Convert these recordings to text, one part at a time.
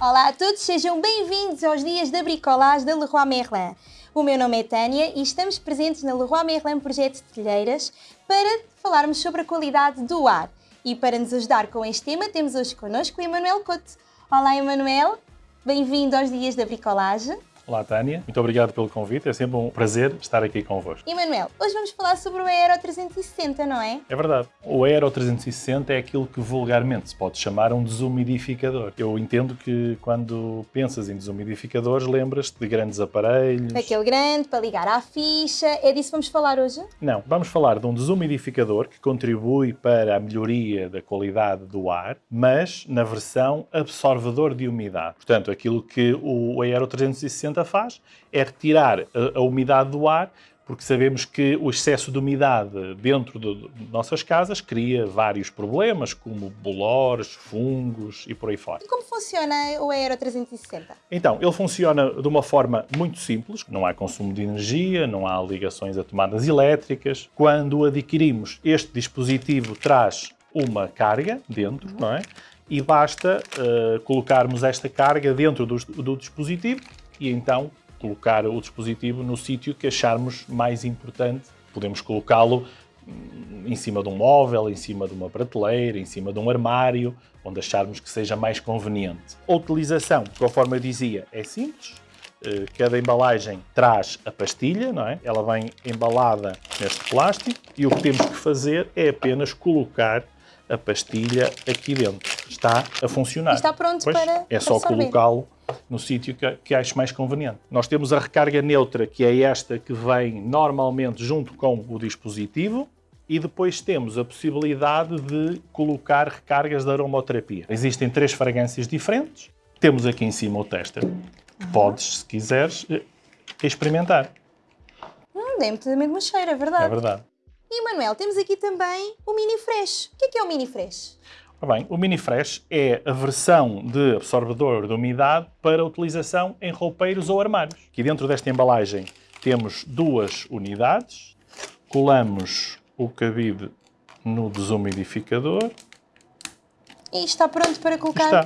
Olá a todos, sejam bem-vindos aos dias da bricolagem da Leroy Merlin. O meu nome é Tânia e estamos presentes na Leroy Merlin Projeto de Telheiras para falarmos sobre a qualidade do ar. E para nos ajudar com este tema temos hoje connosco o Emanuel Couto. Olá Emanuel, bem-vindo aos dias da bricolagem. Olá, Tânia. Muito obrigado pelo convite. É sempre um prazer estar aqui convosco. Emanuel, hoje vamos falar sobre o Aero 360, não é? É verdade. O Aero 360 é aquilo que vulgarmente se pode chamar um desumidificador. Eu entendo que quando pensas em desumidificadores, lembras-te de grandes aparelhos. Aquele grande para ligar à ficha. É disso que vamos falar hoje? Não. Vamos falar de um desumidificador que contribui para a melhoria da qualidade do ar, mas na versão absorvedor de umidade. Portanto, aquilo que o Aero 360 faz é retirar a, a umidade do ar porque sabemos que o excesso de umidade dentro de nossas casas cria vários problemas, como bolores, fungos e por aí fora. E como funciona o Aero 360? Então, ele funciona de uma forma muito simples, não há consumo de energia, não há ligações a tomadas elétricas. Quando adquirimos, este dispositivo traz uma carga dentro, não é? E basta uh, colocarmos esta carga dentro do, do dispositivo e então colocar o dispositivo no sítio que acharmos mais importante. Podemos colocá-lo hum, em cima de um móvel, em cima de uma prateleira, em cima de um armário, onde acharmos que seja mais conveniente. A utilização, conforme eu dizia, é simples. Eh, cada embalagem traz a pastilha, não é? Ela vem embalada neste plástico e o que temos que fazer é apenas colocar a pastilha aqui dentro. Está a funcionar. está pronto pois, para É só colocá-lo no sítio que, que acho mais conveniente. Nós temos a recarga neutra, que é esta que vem normalmente junto com o dispositivo, e depois temos a possibilidade de colocar recargas de aromoterapia. Existem três fragrâncias diferentes. Temos aqui em cima o tester. Podes, se quiseres, eh, experimentar. Hum, Dê-me mesmo cheiro, é verdade. É verdade. E, Manuel, temos aqui também o Mini Fresh. O que é, que é o Mini Fresh? Bem, o Mini Fresh é a versão de absorvedor de umidade para utilização em roupeiros ou armários. Aqui dentro desta embalagem temos duas unidades. Colamos o cabide no desumidificador. E está pronto para colocar está.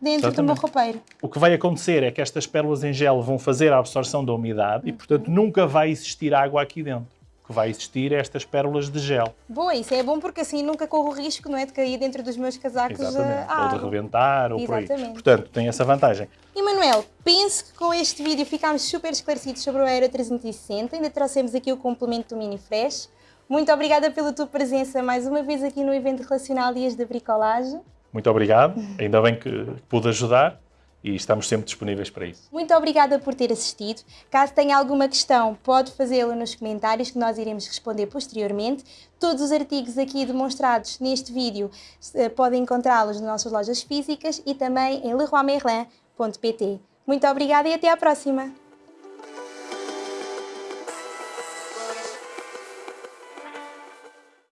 dentro Exatamente. do meu roupeiro. O que vai acontecer é que estas pérolas em gel vão fazer a absorção da umidade e, portanto, nunca vai existir água aqui dentro que vai existir estas pérolas de gel. Boa, isso é bom porque assim nunca corro o risco não é, de cair dentro dos meus casacos Exatamente. ou de rebentar ou Exatamente. por aí. Portanto, tem essa vantagem. E Manuel, penso que com este vídeo ficámos super esclarecidos sobre o Aero 360, ainda trouxemos aqui o complemento do Mini Fresh. Muito obrigada pela tua presença mais uma vez aqui no evento relacional Dias da Bricolagem. Muito obrigado, ainda bem que pude ajudar e estamos sempre disponíveis para isso. Muito obrigada por ter assistido. Caso tenha alguma questão, pode fazê-lo nos comentários que nós iremos responder posteriormente. Todos os artigos aqui demonstrados neste vídeo eh, podem encontrá-los nas nossas lojas físicas e também em leroymerlin.pt. Muito obrigada e até à próxima!